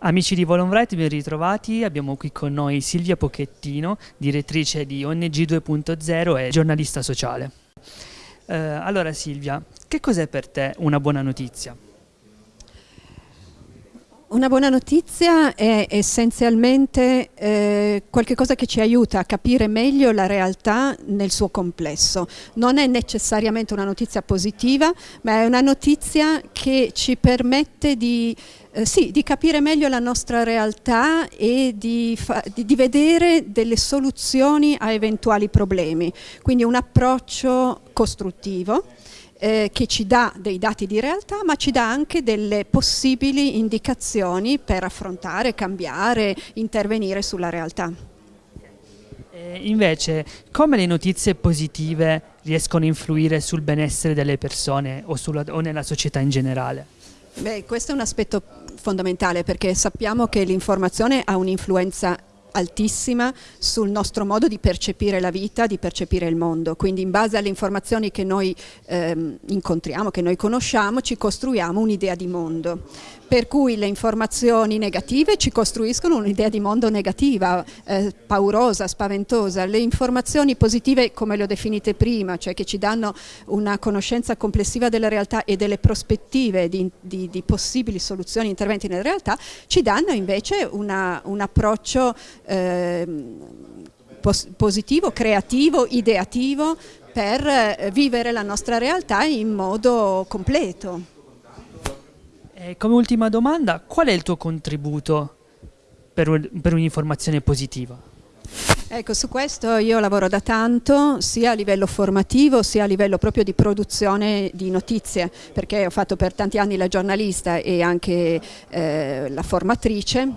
Amici di Volonbright, ben ritrovati. Abbiamo qui con noi Silvia Pochettino, direttrice di ONG 2.0 e giornalista sociale. Eh, allora Silvia, che cos'è per te una buona notizia? Una buona notizia è essenzialmente eh, qualcosa che ci aiuta a capire meglio la realtà nel suo complesso. Non è necessariamente una notizia positiva, ma è una notizia che ci permette di, eh, sì, di capire meglio la nostra realtà e di, di, di vedere delle soluzioni a eventuali problemi. Quindi un approccio costruttivo eh, che ci dà dei dati di realtà ma ci dà anche delle possibili indicazioni per affrontare, cambiare, intervenire sulla realtà. Eh, invece, come le notizie positive riescono a influire sul benessere delle persone o, sulla, o nella società in generale? Beh, questo è un aspetto fondamentale perché sappiamo che l'informazione ha un'influenza altissima sul nostro modo di percepire la vita, di percepire il mondo. Quindi in base alle informazioni che noi ehm, incontriamo, che noi conosciamo, ci costruiamo un'idea di mondo per cui le informazioni negative ci costruiscono un'idea di mondo negativa, eh, paurosa, spaventosa. Le informazioni positive, come le ho definite prima, cioè che ci danno una conoscenza complessiva della realtà e delle prospettive di, di, di possibili soluzioni, interventi nella realtà, ci danno invece una, un approccio eh, pos positivo, creativo, ideativo per eh, vivere la nostra realtà in modo completo. E come ultima domanda, qual è il tuo contributo per, per un'informazione positiva? Ecco, su questo io lavoro da tanto, sia a livello formativo, sia a livello proprio di produzione di notizie, perché ho fatto per tanti anni la giornalista e anche eh, la formatrice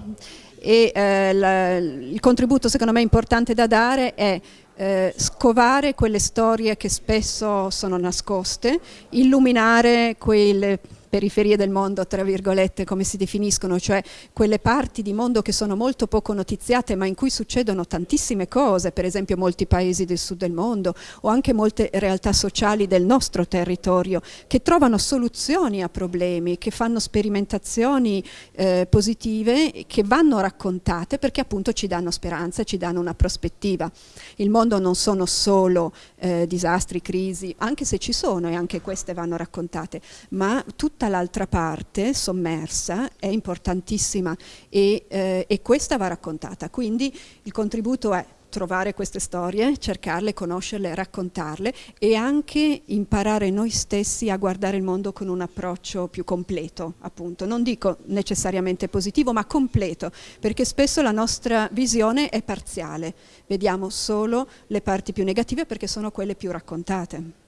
e eh, la, il contributo secondo me importante da dare è eh, scovare quelle storie che spesso sono nascoste, illuminare quelle periferie del mondo, tra virgolette, come si definiscono, cioè quelle parti di mondo che sono molto poco notiziate ma in cui succedono tantissime cose, per esempio molti paesi del sud del mondo o anche molte realtà sociali del nostro territorio che trovano soluzioni a problemi, che fanno sperimentazioni eh, positive che vanno raccontate perché appunto ci danno speranza, ci danno una prospettiva. Il mondo non sono solo eh, disastri, crisi, anche se ci sono e anche queste vanno raccontate, ma tutte tutta l'altra parte sommersa è importantissima e, eh, e questa va raccontata. Quindi il contributo è trovare queste storie, cercarle, conoscerle, raccontarle e anche imparare noi stessi a guardare il mondo con un approccio più completo, appunto. Non dico necessariamente positivo, ma completo, perché spesso la nostra visione è parziale. Vediamo solo le parti più negative perché sono quelle più raccontate.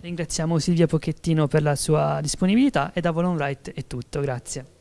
Ringraziamo Silvia Pochettino per la sua disponibilità e da Volon Right è tutto, grazie.